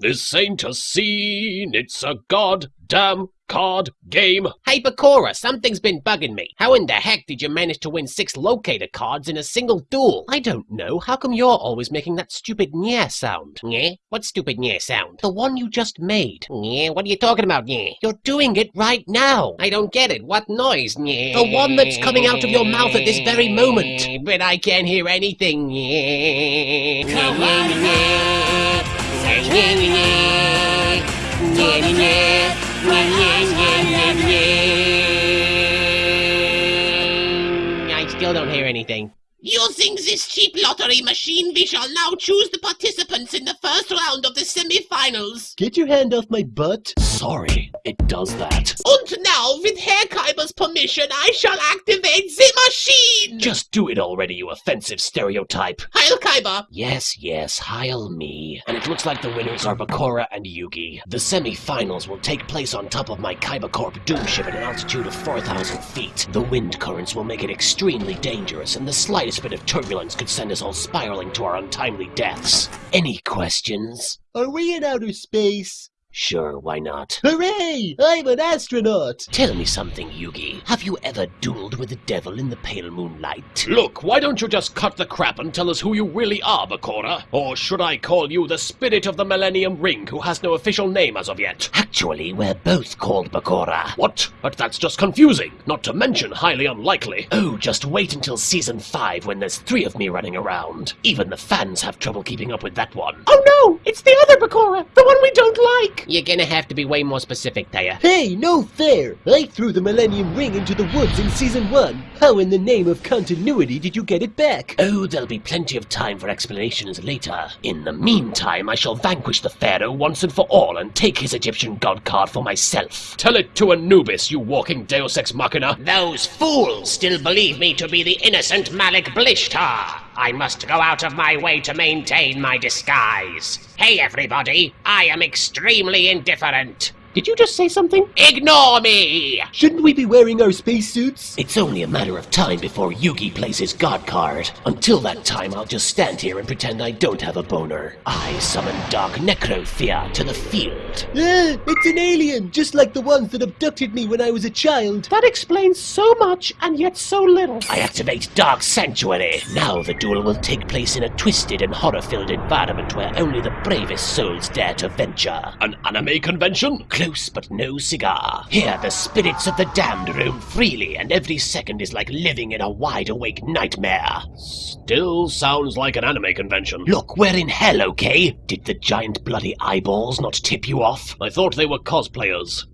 This ain't a scene, it's a goddamn card game. Hey, Bakura, something's been bugging me. How in the heck did you manage to win six locator cards in a single duel? I don't know. How come you're always making that stupid nyeh sound? Nyeh? What stupid nyeh sound? The one you just made. Nyeh? What are you talking about, nyeh? You're doing it right now. I don't get it. What noise, nyeh? The one that's coming out of your mouth at this very moment. But I can't hear anything, nyeh. Nyeh, nyeh, nyeh. I still don't hear anything. Using this cheap lottery machine, we shall now choose the participants in the first round of the semi-finals. Get your hand off my butt. Sorry, it does that. And now, with Herr Kaiba's permission, I shall activate the machine! Just do it already, you offensive stereotype. Heil Kaiber! Yes, yes, heil me. And it looks like the winners are Bakura and Yugi. The semi-finals will take place on top of my Kaiba Corp Doom ship at an altitude of 4,000 feet. The wind currents will make it extremely dangerous, and the slightest bit of turbulence could send us all spiraling to our untimely deaths. Any questions? Are we in outer space? Sure, why not? Hooray! I'm an astronaut! Tell me something, Yugi. Have you ever dueled with the devil in the pale moonlight? Look, why don't you just cut the crap and tell us who you really are, Bakura? Or should I call you the spirit of the Millennium Ring, who has no official name as of yet? Actually, we're both called Bakura. What? But that's just confusing, not to mention highly unlikely. Oh, just wait until season 5 when there's three of me running around. Even the fans have trouble keeping up with that one. Oh no! It's the other Bakura! The one we don't like! You're gonna have to be way more specific, Taya. Hey, no fair! I threw the Millennium Ring into the woods in Season 1. How in the name of continuity did you get it back? Oh, there'll be plenty of time for explanations later. In the meantime, I shall vanquish the Pharaoh once and for all and take his Egyptian god card for myself. Tell it to Anubis, you walking Deus Ex Machina. Those fools still believe me to be the innocent Malik Blishtar. I must go out of my way to maintain my disguise. Hey everybody, I am extremely indifferent. Did you just say something? Ignore me! Shouldn't we be wearing our spacesuits? It's only a matter of time before Yugi plays his god card. Until that time, I'll just stand here and pretend I don't have a boner. I summon Dark Necrofear to the field. Ah, it's an alien, just like the ones that abducted me when I was a child. That explains so much and yet so little. I activate Dark Sanctuary. Now the duel will take place in a twisted and horror-filled environment where only the bravest souls dare to venture. An anime convention? Close but no cigar. Here the spirits of the damned roam freely, and every second is like living in a wide-awake nightmare. Still sounds like an anime convention. Look, we're in hell, okay? Did the giant bloody eyeballs not tip you off? I thought they were cosplayers.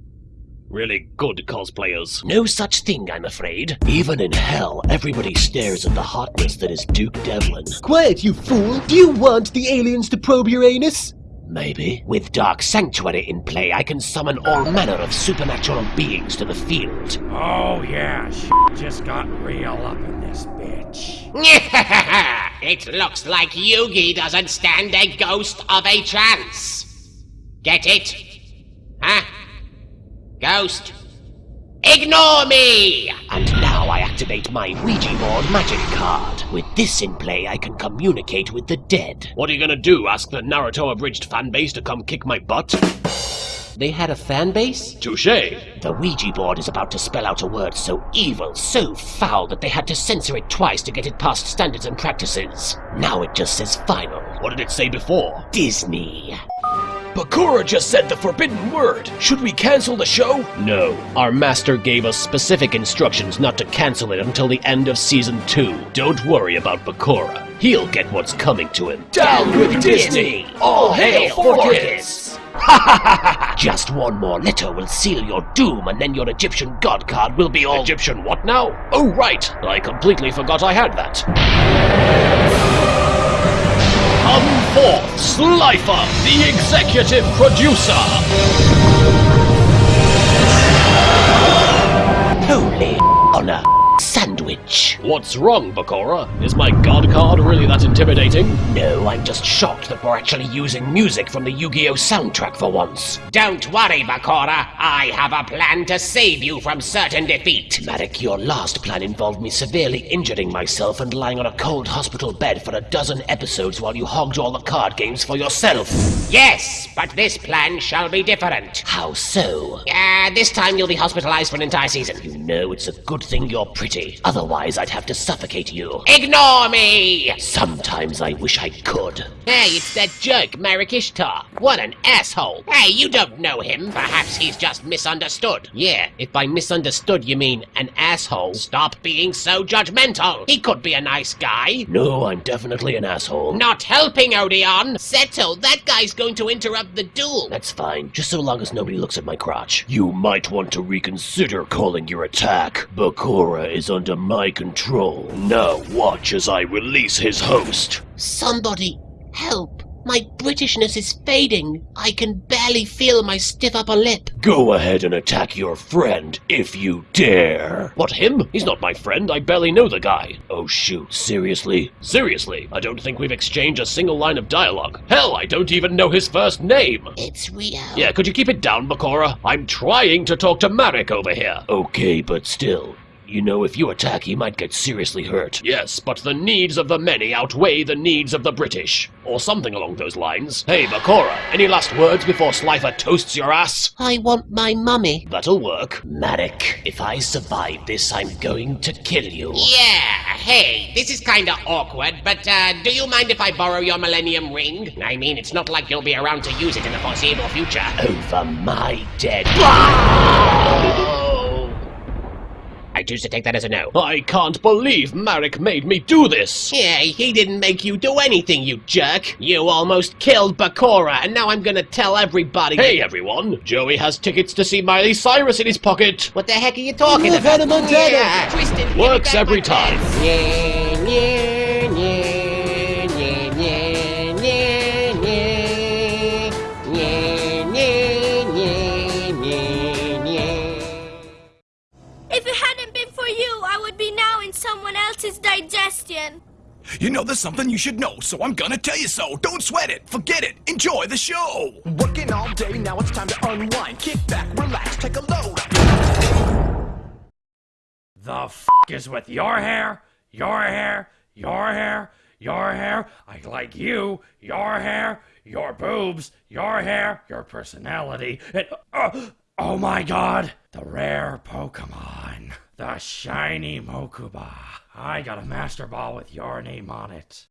Really good cosplayers. No such thing, I'm afraid. Even in hell, everybody stares at the hotness that is Duke Devlin. Quiet, you fool! Do you want the aliens to probe your anus? Maybe. With Dark Sanctuary in play, I can summon all manner of supernatural beings to the field. Oh yeah, shit just got real up in this bitch. it looks like Yugi doesn't stand a ghost of a chance. Get it? Huh? Ghost? Ignore me! And now I activate my Ouija board magic card. With this in play, I can communicate with the dead. What are you gonna do? Ask the Naruto abridged fanbase to come kick my butt? They had a fan base? Touche! The Ouija board is about to spell out a word so evil, so foul, that they had to censor it twice to get it past standards and practices. Now it just says final. What did it say before? Disney. Bakura just said the forbidden word. Should we cancel the show? No. Our master gave us specific instructions not to cancel it until the end of season 2. Don't worry about Bakura. He'll get what's coming to him. Down with Disney! All hail for kids! Just one more letter will seal your doom, and then your Egyptian god card will be all. Egyptian what now? Oh, right. I completely forgot I had that. Come forth, Slifer, the executive producer! Holy on sandwich. What's wrong, Bakura? Is my god card really that intimidating? No, I'm just shocked that we're actually using music from the Yu-Gi-Oh soundtrack for once. Don't worry, Bakura. I have a plan to save you from certain defeat. Marik, your last plan involved me severely injuring myself and lying on a cold hospital bed for a dozen episodes while you hogged all the card games for yourself. Yes, but this plan shall be different. How so? Uh, this time you'll be hospitalized for an entire season. You know it's a good thing you're pretty. Otherwise, I'd have to suffocate you. Ignore me! Sometimes I wish I could. Hey, it's that jerk, Marik Ishtar. What an asshole. Hey, you don't know him. Perhaps he's just misunderstood. Yeah, if by misunderstood you mean an asshole, stop being so judgmental. He could be a nice guy. No, I'm definitely an asshole. Not helping, Odion. Seto, that guy's going to interrupt the duel. That's fine, just so long as nobody looks at my crotch. You might want to reconsider calling your attack. Bakura is under my control. Now watch as I release his host. Somebody, help. My Britishness is fading. I can barely feel my stiff upper lip. Go ahead and attack your friend, if you dare. What, him? He's not my friend. I barely know the guy. Oh shoot, seriously? Seriously, I don't think we've exchanged a single line of dialogue. Hell, I don't even know his first name. It's real. Yeah, could you keep it down, Bakura? I'm trying to talk to Marik over here. Okay, but still. You know, if you attack, he might get seriously hurt. Yes, but the needs of the many outweigh the needs of the British. Or something along those lines. Hey, Bakura, any last words before Slifer toasts your ass? I want my mummy. That'll work. Marik, if I survive this, I'm going to kill you. Yeah, hey, this is kinda awkward, but uh, do you mind if I borrow your Millennium Ring? I mean, it's not like you'll be around to use it in the foreseeable future. Over my dead. I choose to take that as a no. I can't believe Marik made me do this! Yeah, he didn't make you do anything, you jerk. You almost killed Bakura, and now I'm gonna tell everybody. Hey everyone, Joey has tickets to see Miley Cyrus in his pocket. What the heck are you talking Look, about? Hannah Montana. Yeah, Twisted, Works every time. pen. Yeah, yeah, yeah, there's something you should know, so I'm gonna tell you so. Don't sweat it, forget it, enjoy the show. Working all day, now it's time to unwind. Kick back, relax, take a load. The f is with your hair, your hair, your hair, your hair. I like you, your hair, your boobs, your hair, your personality. And, uh, oh my god, the rare Pokemon, the shiny Mokuba. I got a Master Ball with your name on it.